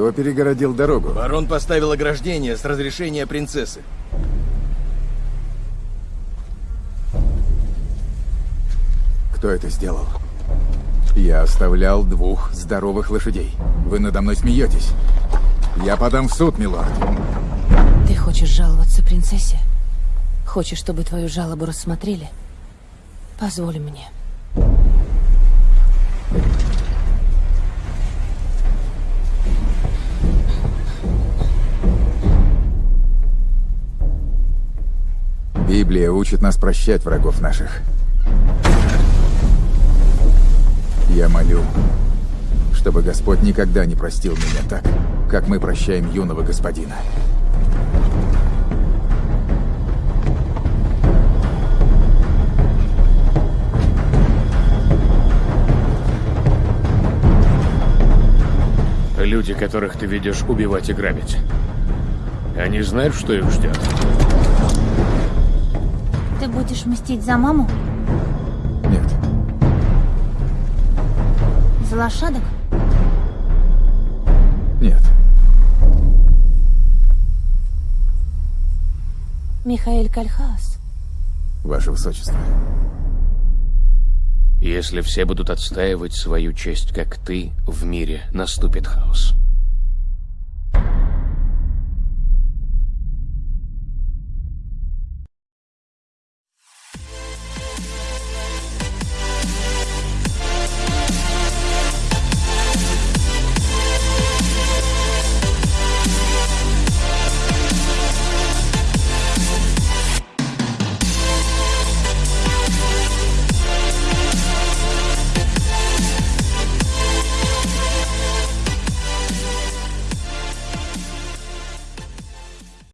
Кто перегородил дорогу? Барон поставил ограждение с разрешения принцессы. Кто это сделал? Я оставлял двух здоровых лошадей. Вы надо мной смеетесь. Я подам в суд, милорд. Ты хочешь жаловаться принцессе? Хочешь, чтобы твою жалобу рассмотрели? Позволь мне. Библия учит нас прощать врагов наших. Я молю, чтобы Господь никогда не простил меня так, как мы прощаем юного господина. Люди, которых ты ведешь убивать и грабить. Они знают, что их ждет. Ты будешь мстить за маму? Нет, За лошадок? нет. Михаэль Кальхаус. Ваше Высочество. Если все будут отстаивать свою честь, как ты, в мире наступит хаос.